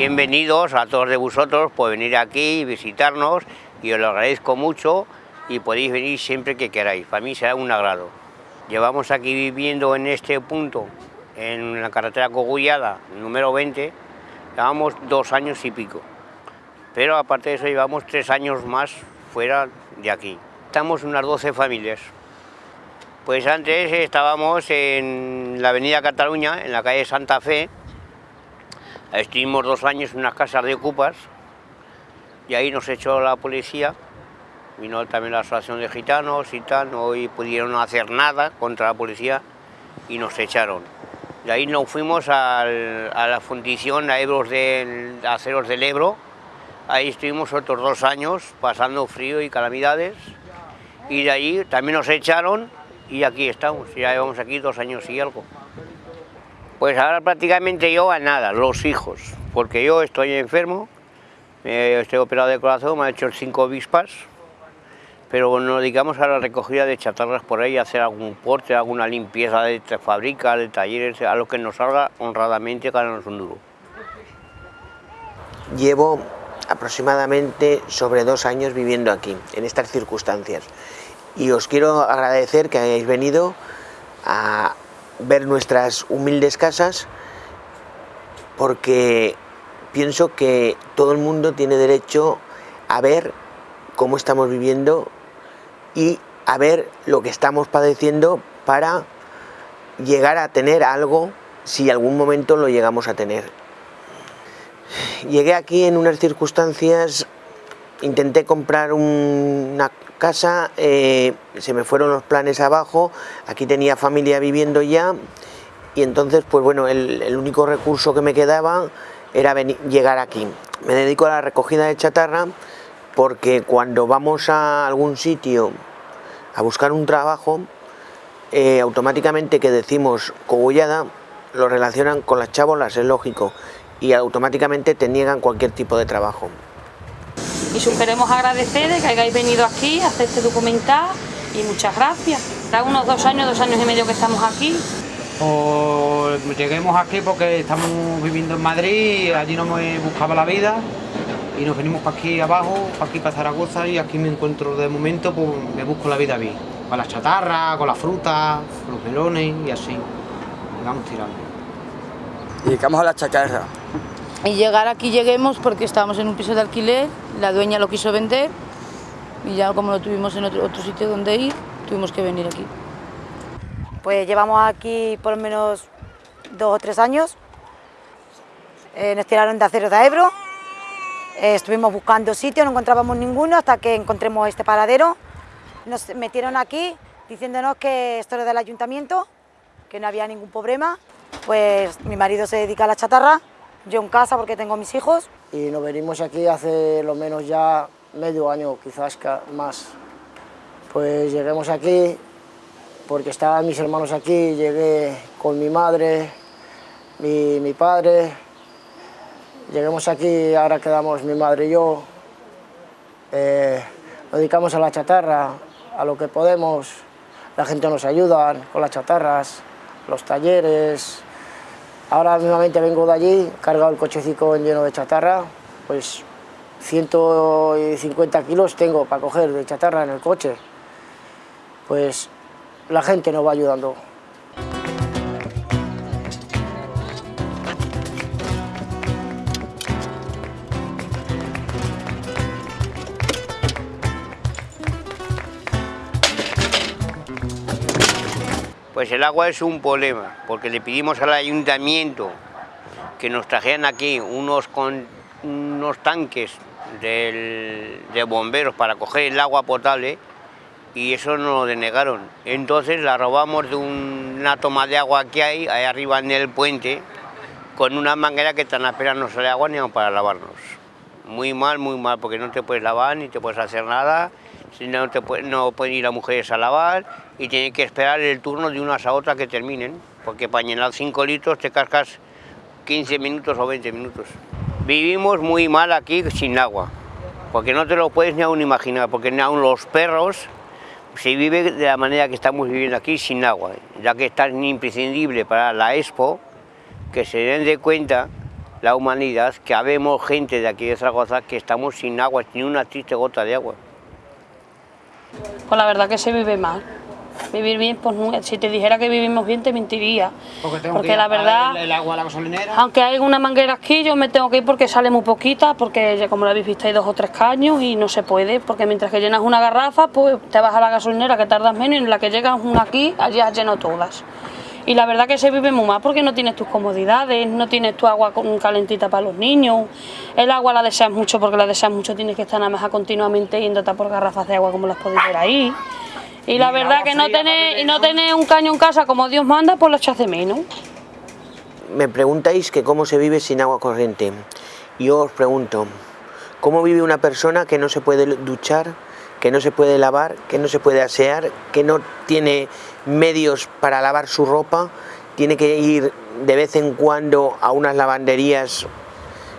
Bienvenidos a todos de vosotros por venir aquí y visitarnos y os lo agradezco mucho y podéis venir siempre que queráis, para mí será un agrado. Llevamos aquí viviendo en este punto, en la carretera Cogullada, número 20, llevamos dos años y pico, pero aparte de eso llevamos tres años más fuera de aquí. Estamos unas 12 familias. Pues antes estábamos en la avenida Cataluña, en la calle Santa Fe, Estuvimos dos años en unas casas de ocupas y ahí nos echó la policía, vino también la asociación de gitanos y tal, no pudieron hacer nada contra la policía y nos echaron. De ahí nos fuimos a la fundición a Ebros del, Aceros del Ebro, ahí estuvimos otros dos años pasando frío y calamidades y de ahí también nos echaron y aquí estamos, ya llevamos aquí dos años y algo. Pues ahora prácticamente yo a nada, los hijos, porque yo estoy enfermo, estoy operado de corazón, me ha hecho cinco vispas, pero nos dedicamos a la recogida de chatarras por ahí, hacer algún porte, alguna limpieza de fábricas, de talleres, a lo que nos salga honradamente, cada no es un duro. Llevo aproximadamente sobre dos años viviendo aquí, en estas circunstancias, y os quiero agradecer que hayáis venido a, ver nuestras humildes casas porque pienso que todo el mundo tiene derecho a ver cómo estamos viviendo y a ver lo que estamos padeciendo para llegar a tener algo si algún momento lo llegamos a tener. Llegué aquí en unas circunstancias, intenté comprar una casa, eh, se me fueron los planes abajo, aquí tenía familia viviendo ya y entonces pues bueno, el, único recurso que me quedaba era llegar aquí. Me dedico a la recogida de chatarra porque cuando vamos a algún sitio a buscar un trabajo, eh, automáticamente que decimos cogullada, lo relacionan con las chabolas, es lógico, y automáticamente te niegan cualquier tipo de trabajo y os queremos agradecer de que hayáis venido aquí a hacer este documental y muchas gracias. Da unos dos años, dos años y medio que estamos aquí. O lleguemos aquí porque estamos viviendo en Madrid, allí no me buscaba la vida y nos venimos para aquí abajo, para aquí para Zaragoza y aquí me encuentro de momento, pues me busco la vida bien, con las chatarras, con las frutas, con los melones y así, vamos tirando. Y dedicamos a la chatarra, y llegar aquí lleguemos porque estábamos en un piso de alquiler, la dueña lo quiso vender y ya como no tuvimos en otro, sitio donde ir, tuvimos que venir aquí. Pues llevamos aquí por lo menos dos o tres años, eh, nos tiraron de acero de Ebro, eh, estuvimos buscando sitios, no encontrábamos ninguno hasta que encontremos este paradero, nos metieron aquí diciéndonos que esto era del ayuntamiento, que no había ningún problema, pues mi marido se dedica a la chatarra, yo en casa porque tengo mis hijos. Y nos venimos aquí hace lo menos ya medio año, quizás más. Pues lleguemos aquí porque estaban mis hermanos aquí, llegué con mi madre, mi, mi padre. Lleguemos aquí, ahora quedamos mi madre y yo. Eh, nos dedicamos a la chatarra, a lo que podemos. La gente nos ayuda con las chatarras, los talleres, Ahora mismamente vengo de allí, cargado el cochecito lleno de chatarra, pues 150 kilos tengo para coger de chatarra en el coche. Pues la gente nos va ayudando. Pues el agua es un problema, porque le pedimos al ayuntamiento que nos trajeran aquí unos, unos tanques de bomberos para coger el agua potable y eso nos lo denegaron. Entonces la robamos de un- una toma de agua que hay ahí arriba en el puente con una manguera que tan apenas no sale agua ni para lavarnos. Muy mal, muy mal, porque no te puedes lavar ni te puedes hacer nada, no, te puede- no pueden ir las mujeres a lavar y tienen que esperar el turno de unas a otras que terminen, porque para llenar 5 litros te cascas 15 minutos o 20 minutos. Vivimos muy mal aquí sin agua, porque no te lo puedes ni aún imaginar, porque ni aún los perros se vive de la manera que estamos viviendo aquí sin agua, ya que es tan imprescindible para la Expo que se den de cuenta la humanidad que habemos gente de aquí de Zaragoza que estamos sin agua, sin una triste gota de agua. Pues la verdad que se vive mal. Vivir bien, pues si te dijera que vivimos bien te mentiría. Porque tengo Porque que ir la verdad- el, el agua a la gasolinera. Aunque hay una manguera aquí, yo me tengo que ir porque sale muy poquita, porque ya como lo habéis visto hay dos o tres caños y no se puede, porque mientras que llenas una garrafa, pues te vas a la gasolinera que tardas menos y en la que llegas una aquí, allí has llenado todas. Y la verdad que se vive muy mal porque no tienes tus comodidades, no tienes tu agua con- calentita para los niños, el agua la deseas mucho porque la deseas mucho, tienes que estar nada más a continuamente yéndote a por garrafas de agua como las podéis ver ahí. Y la Y verdad que no tener, y no ¿no? tener un caño en casa como Dios manda, pues lo echas de menos. Me preguntáis que cómo se vive sin agua corriente. Yo os pregunto, ¿cómo vive una persona que no se puede duchar, que no se puede lavar, que no se puede asear, que no tiene medios para lavar su ropa, tiene que ir de vez en cuando a unas lavanderías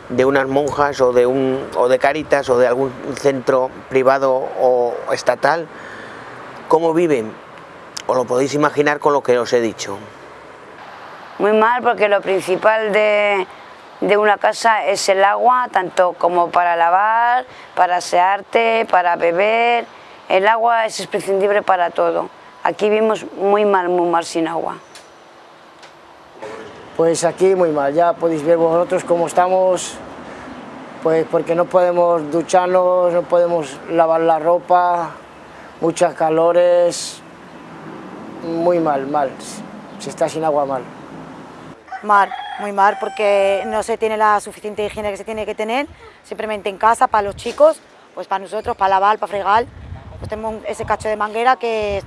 de unas monjas o de un o de Cáritas o de algún centro privado o estatal? ¿Cómo viven? Os lo podéis imaginar con lo que os he dicho. Muy mal porque lo principal de, de una casa es el agua, tanto como para lavar, para asearte, para beber. El agua es imprescindible para todo. Aquí vivimos muy mal, muy mal sin agua. Pues aquí muy mal, ya podéis ver vosotros cómo estamos, pues porque no podemos ducharnos, no podemos lavar la ropa, muchas calores, muy mal, mal, se está sin agua mal. Mal, muy mal, porque no se tiene la suficiente higiene que se tiene que tener, simplemente en casa, para los chicos, pues para nosotros, para lavar, para fregar, pues tenemos ese cacho de manguera que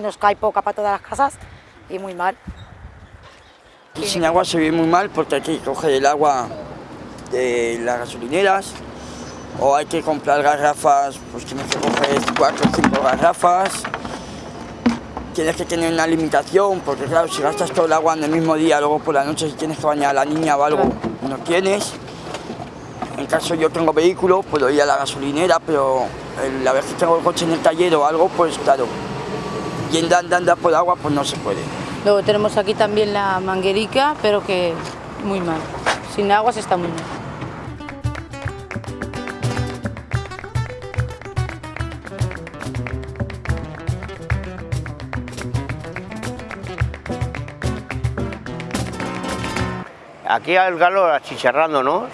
nos cae poca para todas las casas y muy mal. Y sin agua se vive muy mal porque hay que coger el agua de las gasolineras o hay que comprar garrafas, pues tienes que coger cuatro o cinco garrafas. Tienes que tener una limitación porque claro, si gastas todo el agua en el mismo día, luego por la noche si tienes que bañar a la niña o algo, no tienes. En caso yo tengo vehículo, puedo ir a la gasolinera, pero la vez que tengo el coche en el taller o algo, pues claro, yendo andando por agua, pues no se puede. Luego tenemos aquí también la manguerica, pero que muy mal. Sin agua se está muy mal. Aquí al calor achicharrándonos,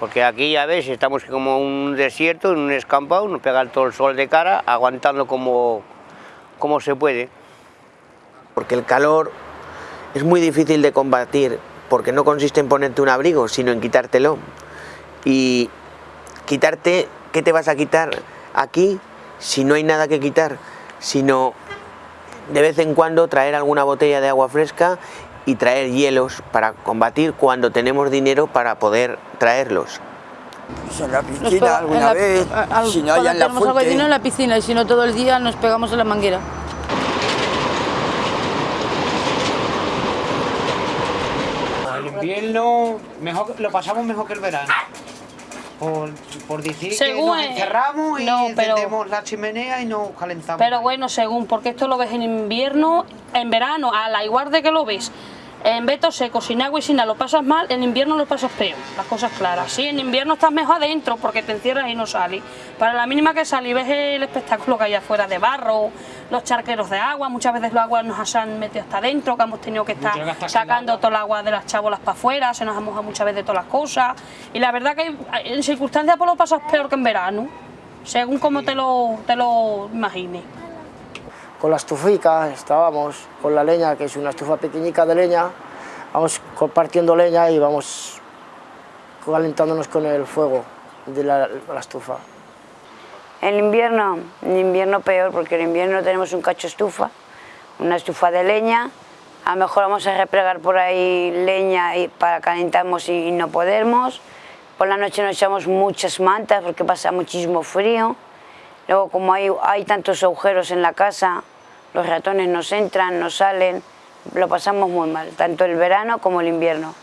porque aquí ya ves, estamos como un desierto, en un escampado, nos pega todo el sol de cara, aguantando como, como se puede. porque el calor es muy difícil de combatir, porque no consiste en ponerte un abrigo, sino en quitártelo. Y quitarte, ¿qué te vas a quitar aquí si no hay nada que quitar? Sino de vez en cuando traer alguna botella de agua fresca y traer hielos para combatir cuando tenemos dinero para poder traerlos. Pues en la piscina pega- alguna en la- vez, a- a- si no hay en la de dinero en fuente. la piscina y si no todo el día nos pegamos en la manguera. El invierno mejor, lo pasamos mejor que el verano. Por, por decir Según que nos encerramos y no, pero- encendemos la chimenea y nos calentamos. Pero bueno, según, porque esto lo ves en invierno, en verano, a la igual de que lo ves en veto seco, sin agua y sin nada, lo pasas mal, en invierno lo pasas peor, las cosas claras. Sí, en invierno estás mejor adentro porque te encierras y no sales. Para la mínima que sales y ves el espectáculo que hay afuera de barro, los charqueros de agua, muchas veces los aguas nos han metido hasta adentro, que hemos tenido que estar sacando todo el agua de las chabolas para afuera, se nos ha mojado muchas veces todas las cosas. Y la verdad que en circunstancias pues lo pasas peor que en verano, según como te lo, te lo imagines. Con la estufica, estábamos con la leña, que es una estufa pequeñica de leña, vamos compartiendo leña y vamos calentándonos con el fuego de la, la estufa. En invierno, en invierno peor, porque en invierno tenemos un cacho estufa, una estufa de leña, a lo mejor vamos a replegar por ahí leña y para calentarnos y no podemos, por la noche nos echamos muchas mantas porque pasa muchísimo frío, luego como hay, hay tantos agujeros en la casa, los ratones nos entran, nos salen, lo pasamos muy mal, tanto el verano como el invierno.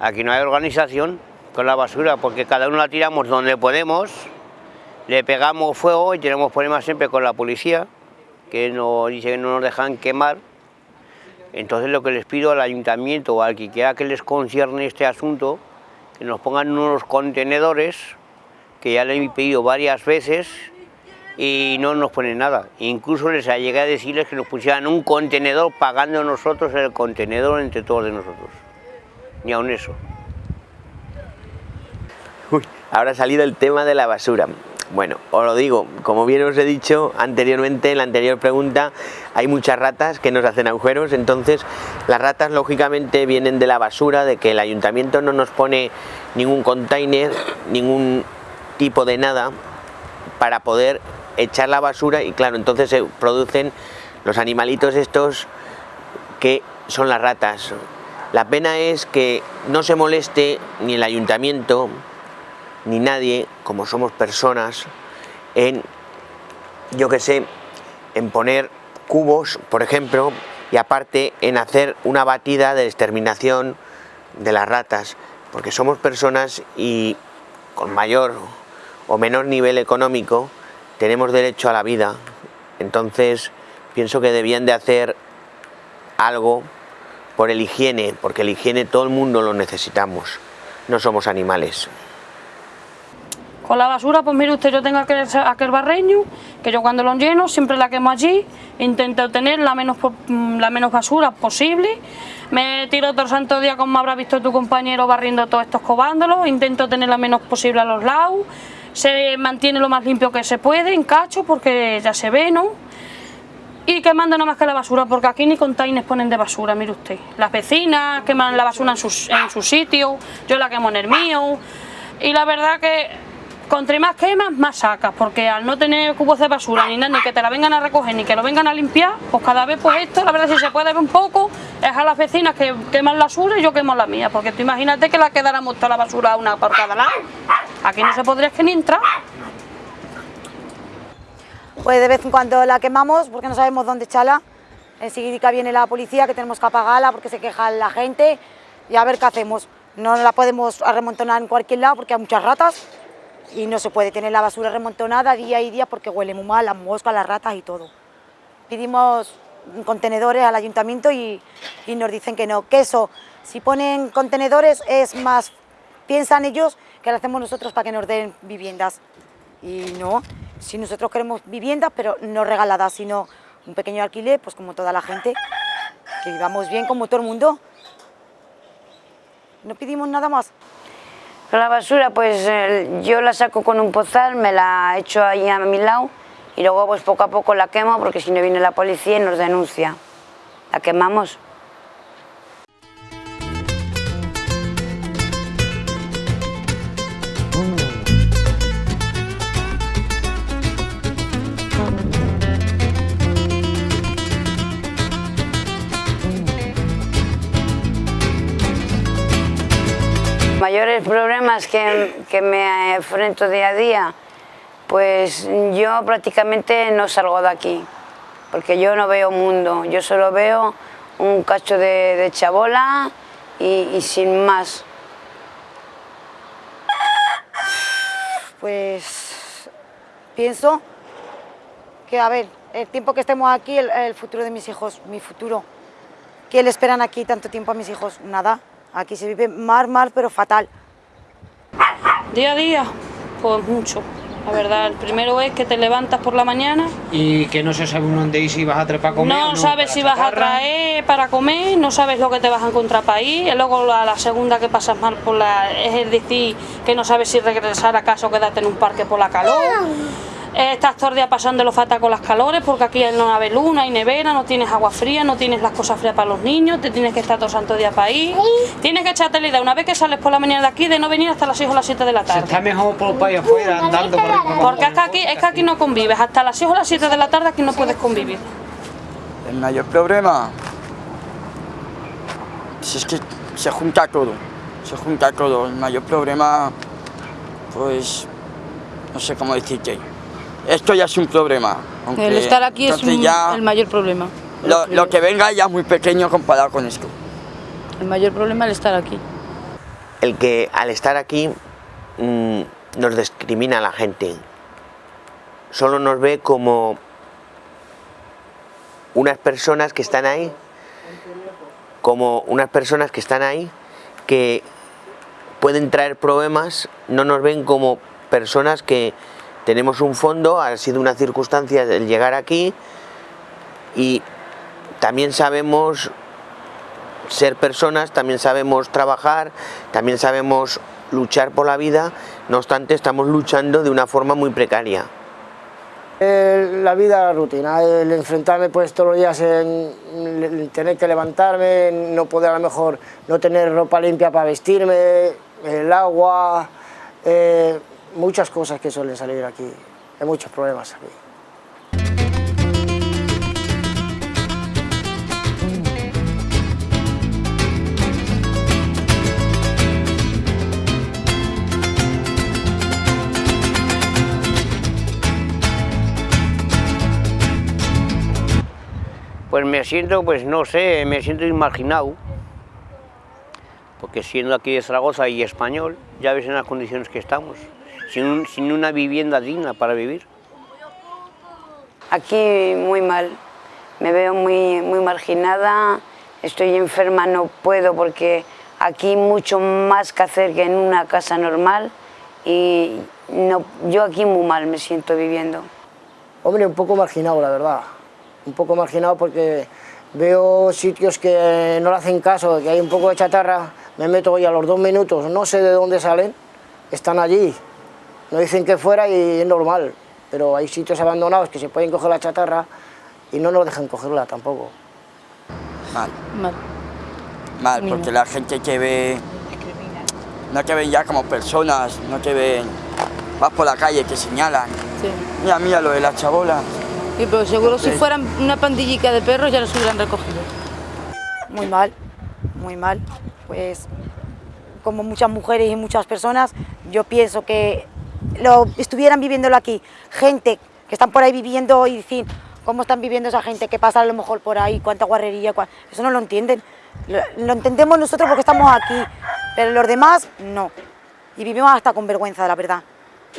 Aquí no hay organización con la basura porque cada uno la tiramos donde podemos, le pegamos fuego y tenemos problemas siempre con la policía, que nos dice que no nos dejan quemar. Entonces lo que les pido al ayuntamiento o al que quiera que les concierne este asunto, que nos pongan unos contenedores, que ya le he pedido varias veces y no nos ponen nada. Incluso les llegué a decirles que nos pusieran un contenedor pagando nosotros el contenedor entre todos nosotros. Ni aun eso. Uy, ahora ha salido el tema de la basura. Bueno, os lo digo, como bien os he dicho anteriormente en la anterior pregunta, hay muchas ratas que nos hacen agujeros, entonces las ratas lógicamente vienen de la basura, de que el ayuntamiento no nos pone ningún container, ningún tipo de nada para poder echar la basura y claro, entonces se producen los animalitos estos que son las ratas. La pena es que no se moleste ni el ayuntamiento, ni nadie, como somos personas, en, yo que sé, en poner cubos, por ejemplo, y aparte en hacer una batida de exterminación de las ratas, porque somos personas y con mayor o menor nivel económico tenemos derecho a la vida, entonces pienso que debían de hacer algo por el higiene, porque el higiene todo el mundo lo necesitamos, no somos animales. Con la basura, pues mire usted, yo tengo aquel, aquel barreño, que yo cuando lo lleno siempre la quemo allí, intento tener la menos, la menos basura posible, me tiro el santo día como habrá visto tu compañero barriendo todos estos cobándolos, intento tener la menos posible a los lados, se mantiene lo más limpio que se puede, en cacho, porque ya se ve, ¿no? Y quemando nada más que la basura, porque aquí ni containers ponen de basura, mire usted. Las vecinas queman la basura en su, en su sitio, yo la quemo en el mío, y la verdad que Contra más quemas, más sacas, porque al no tener cubos de basura ni nada, ni que te la vengan a recoger, ni que lo vengan a limpiar, pues cada vez pues esto, la verdad si se puede ver un poco, es a las vecinas que queman la basura y yo quemo la mía, porque tú imagínate que la quedáramos toda la basura una por cada lado. Aquí no se podría que ni entrar. Pues de vez en cuando la quemamos porque no sabemos dónde echarla. Enseguida viene la policía que tenemos que apagarla porque se queja la gente y a ver qué hacemos. No la podemos remontonar en cualquier lado porque hay muchas ratas y no se puede tener la basura remontonada día y día porque huele muy mal, las moscas, las ratas y todo. Pedimos contenedores al ayuntamiento y, y, nos dicen que no, que eso, si ponen contenedores es más, piensan ellos que lo hacemos nosotros para que nos den viviendas. Y no, si nosotros queremos viviendas, pero no regaladas, sino un pequeño alquiler, pues como toda la gente, que vivamos bien como todo el mundo. No pedimos nada más. La basura pues yo la saco con un pozal, me la echo ahí a mi lado y luego pues poco a poco la quemo porque si no viene la policía y nos denuncia. La quemamos. mayores problemas que, que, me enfrento día a día, pues yo prácticamente no salgo de aquí, porque yo no veo mundo, yo solo veo un cacho de, de chabola y, y, sin más. Pues pienso que, a ver, el tiempo que estemos aquí, el, el futuro de mis hijos, mi futuro, ¿qué le esperan aquí tanto tiempo a mis hijos? Nada. Aquí se vive mal, mal, pero fatal. Día a día, pues mucho. La verdad, el primero es que te levantas por la mañana, Y que no se sabe dónde ir si vas a trepar a comer. o no no, sabes para si vas a traer para comer, no sabes lo que te vas a encontrar para ir, y luego la, la segunda que pasas mal por la, es el decir que no sabes si regresar a casa o quedarte en un parque por la calor. Eh, Estás todo el día los fatas con las calores porque aquí no hay luna, hay nevera, no tienes agua fría, no tienes las cosas frías para los niños, te tienes que estar todo santo día para ir. Tienes que echarte la idea una vez que sales por la mañana de aquí de no venir hasta las 6 o las 7 de la Se tarde. está mejor por para afuera andando por ahí los Porque es que aquí, es que aquí no convives, hasta las 6 o las 7 de la tarde aquí no puedes convivir. El mayor problema si es que se junta todo, se junta todo. El mayor problema, pues, no sé cómo decirte. Esto ya es un problema. aunque El estar aquí es entonces un- ya el mayor problema. lo, lo que venga ya es muy pequeño comparado con esto. El mayor problema es el estar aquí. El que al estar aquí mm, nos discrimina a la gente. Solo nos ve como unas personas que están ahí, como unas personas que están ahí que pueden traer problemas, no nos ven como personas que tenemos un fondo, ha sido una circunstancia el llegar aquí y también sabemos ser personas, también sabemos trabajar, también sabemos luchar por la vida, no obstante estamos luchando de una forma muy precaria. El- la vida, rutina, el enfrentarme pues todos los días en, en tener que levantarme, no poder a lo mejor no tener ropa limpia para vestirme, el agua, eh, muchas cosas que suelen salir aquí, hay muchos problemas aquí. Pues me siento, pues no sé, me siento imaginado, porque siendo aquí de Zaragoza y español, ya ves en las condiciones que estamos, sin, un- sin una vivienda digna para vivir. Aquí muy mal, me veo muy, muy marginada, estoy enferma, no puedo porque aquí hay mucho más que hacer que en una casa normal y no, yo aquí muy mal me siento viviendo. Hombre, un poco marginado, la verdad. Un poco marginado porque veo sitios que no le hacen caso, que hay un poco de chatarra, me meto y a los dos minutos, no sé de dónde salen, están allí. No dicen que fuera y es normal, pero hay sitios abandonados que se pueden coger la chatarra y no nos dejan cogerla tampoco. Mal, Mal. mal, porque la gente te ve, no te ven ya como personas, no te ven, vas por la calle, te señalan. Sí. Mira, mira lo de la chabola. Sí, pero seguro si fueran una pandillica de perros ya los hubieran recogido. muy mal, muy mal. Pues como muchas mujeres y muchas personas, yo pienso que lo estuvieran viviéndolo aquí, gente que están por ahí viviendo y decir cómo están viviendo esa gente, qué pasa a lo mejor por ahí, cuánta guarrería, eso no lo entienden. Lo, lo entendemos nosotros porque estamos aquí, pero los demás no. Y vivimos hasta con vergüenza, la verdad.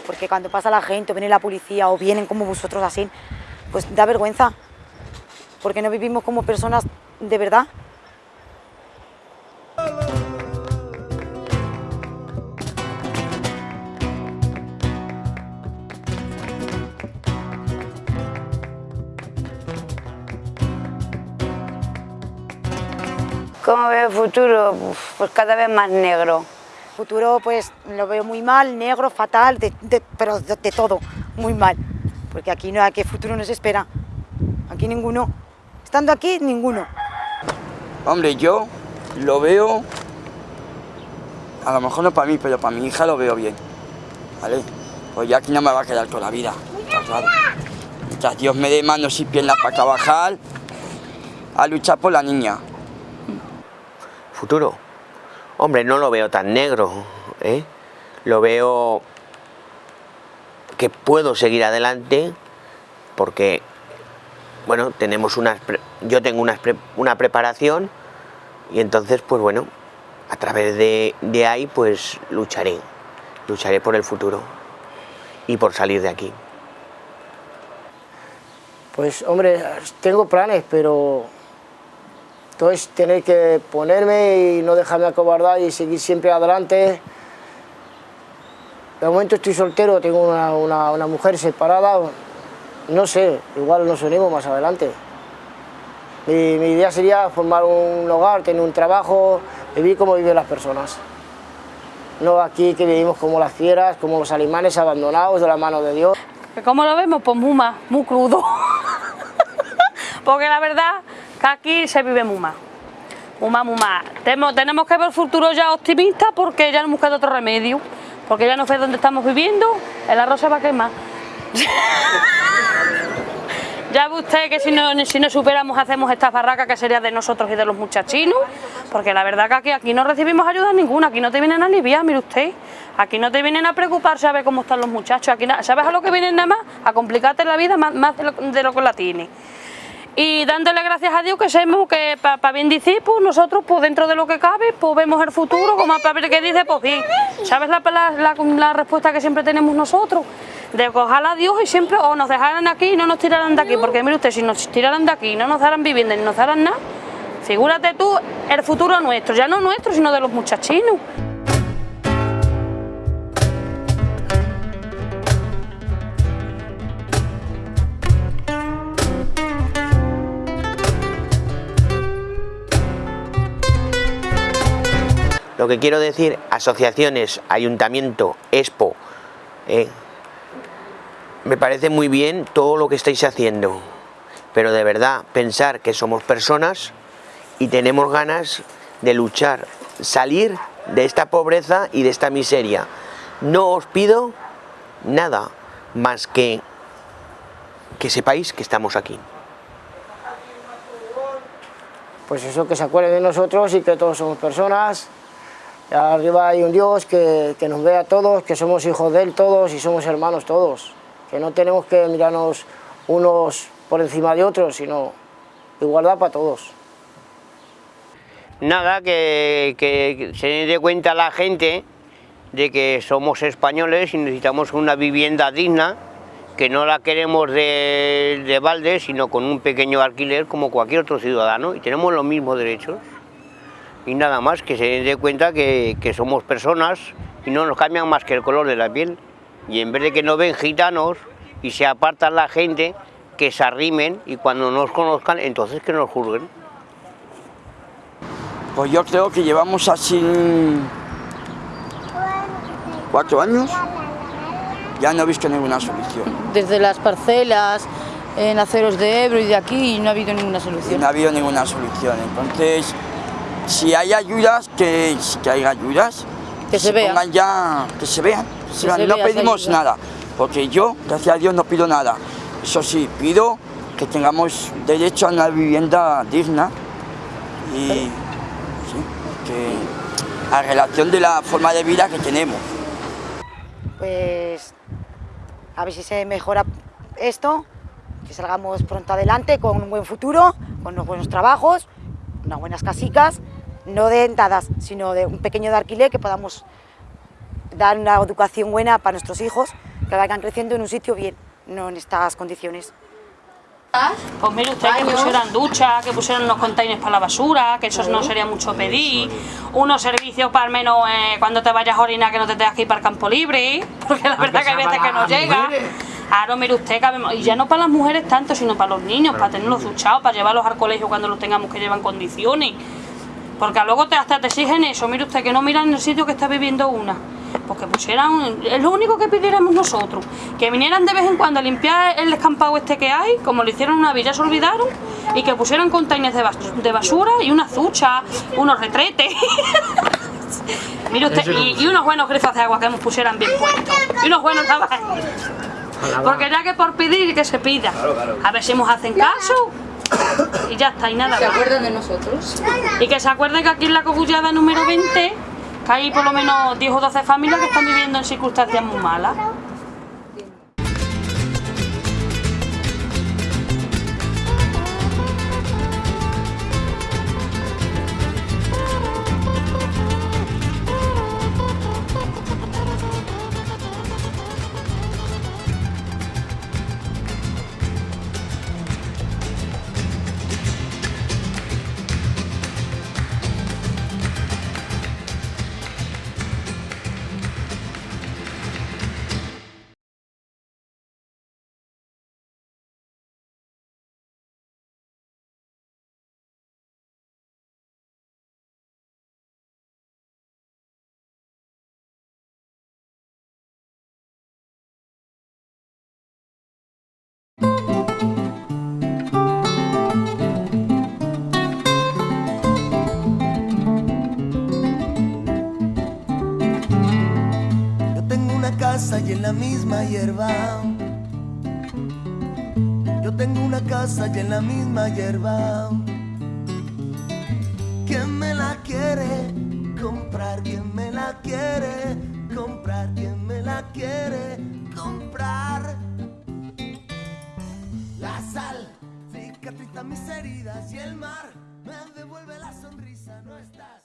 Porque cuando pasa la gente, o viene la policía, o vienen como vosotros así, pues da vergüenza. Porque no vivimos como personas de verdad. ¿Cómo veo el futuro? Pues cada vez más negro. futuro pues lo veo muy mal, negro, fatal, de- de- pero de, de todo, muy mal. Porque aquí no, aquí futuro no se espera. Aquí ninguno. Estando aquí, ninguno. Hombre, yo lo veo, a lo mejor no para mí, pero para mi hija lo veo bien. ¿Vale? Pues ya aquí no me va a quedar toda la vida. claro. Mientras Dios me dé manos y piernas para trabajar, a luchar por la niña. Futuro. Hombre, no lo veo tan negro, ¿eh? Lo veo que puedo seguir adelante porque, bueno, tenemos unas, yo tengo una preparación y entonces, pues bueno, a través de, de ahí, pues lucharé, lucharé por el futuro y por salir de aquí. Pues hombre, tengo planes, pero todo es tener que ponerme y no dejarme acobardar y seguir siempre adelante. De momento estoy soltero, tengo una, una, una mujer separada, no sé, igual nos unimos más adelante. Mi, mi idea sería formar un hogar, tener un trabajo, vivir como viven las personas. No aquí que vivimos como las fieras, como los animales abandonados de la mano de Dios. ¿Cómo lo vemos? Pues muy mal, muy crudo. Porque la verdad aquí se vive. Muy mal, muy mal. Tenemos, tenemos que ver el futuro ya optimista porque ya no hemos quedado otro remedio. Porque ya no sé dónde estamos viviendo, el arroz se va a quemar. Ya ve usted que si no, si no superamos hacemos esta barraca que sería de nosotros y de los muchachinos, porque la verdad que aquí, aquí no recibimos ayuda ninguna, aquí no te vienen a aliviar, mire usted, aquí no te vienen a preocuparse a ver cómo están los muchachos, aquí ¿sabes a lo que vienen nada más? A complicarte la vida más, más de, lo, de, lo, que la tiene. Y dándole gracias a Dios que sabemos que para pa bien decir, pues nosotros pues dentro de lo que cabe, pues vemos el futuro, como para ver qué dice, pues bien. ¿Sabes la, la, la, la respuesta que siempre tenemos nosotros? de ojalá a Dios y siempre o nos dejaran aquí y no nos tiraran de aquí, porque mire usted, si nos tiraran de aquí y no nos daran vivienda ni nos daran nada, figúrate tú el futuro nuestro, ya no nuestro, sino de los muchachinos. Lo que quiero decir, asociaciones, ayuntamiento, expo, eh, me parece muy bien todo lo que estáis haciendo, pero de verdad pensar que somos personas y tenemos ganas de luchar, salir de esta pobreza y de esta miseria. No os pido nada más que que sepáis que estamos aquí. Pues eso, que se acuerden de nosotros y que todos somos personas. Arriba hay un Dios que, que nos ve a todos, que somos hijos de Él todos y somos hermanos todos. Que no tenemos que mirarnos unos por encima de otros, sino igualdad para todos. Nada, que, que se dé cuenta la gente de que somos españoles y necesitamos una vivienda digna, que no la queremos de, de balde, sino con un pequeño alquiler como cualquier otro ciudadano y tenemos los mismos derechos. Y nada más, que se dé cuenta que, que somos personas y no nos cambian más que el color de la piel. Y en vez de que nos ven gitanos y se apartan la gente, que se arrimen y cuando nos conozcan, entonces que nos juzguen. Pues yo creo que llevamos así cuatro años, ya no he visto ninguna solución. Desde las parcelas, en aceros de Ebro y de aquí, no ha habido ninguna solución. No ha habido ninguna solución, entonces, si hay ayudas, que, que haya ayudas, que se, se vean. pongan ya, que se vean, que se vean. no vea pedimos nada, porque yo, gracias a Dios, no pido nada. Eso sí, pido que tengamos derecho a una vivienda digna y sí, que a relación de la forma de vida que tenemos. Pues a ver si se mejora esto, que salgamos pronto adelante con un buen futuro, con unos buenos trabajos, unas buenas casicas, no de entradas, sino de un pequeño de alquiler que podamos dar una educación buena para nuestros hijos, que vayan creciendo en un sitio bien, no en estas condiciones. Pues mire usted que pusieran duchas, que pusieran unos containers para la basura, que eso no sería mucho pedir, unos servicios para al menos eh, cuando te vayas a orinar que no te tengas que ir para el campo libre, porque la verdad que hay veces que no llega. Claro, mire usted, que y ya no para las mujeres tanto, sino para los niños, para tenerlos duchados, para llevarlos al colegio cuando los tengamos que llevar en condiciones. Porque luego te, hasta te exigen eso, mire usted, que no miran en el sitio que está viviendo una. Porque pusieran, es lo único que pidiéramos nosotros, que vinieran de vez en cuando a limpiar el descampado este que hay, como lo hicieron una vez, ya se olvidaron, y que pusieran containers de, bas de basura y una ducha, unos retretes. mire usted, y, y, unos buenos grifos de agua que nos pusieran bien puestos, y unos buenos lavabos. Porque ya que por pedir, que se pida. A ver si nos hacen caso. Y ya está, y nada ¿Se más. acuerdan de nosotros? Y que se acuerden que aquí en la cogullada número 20 que hay por lo menos 10 o 12 familias que están viviendo en circunstancias muy malas. Y en la misma hierba. Yo tengo una casa y en la misma hierba. ¿Quién me la quiere comprar? ¿Quién me la quiere comprar? ¿Quién me la quiere comprar? La sal cicatriza mis heridas y el mar me devuelve la sonrisa. No estás.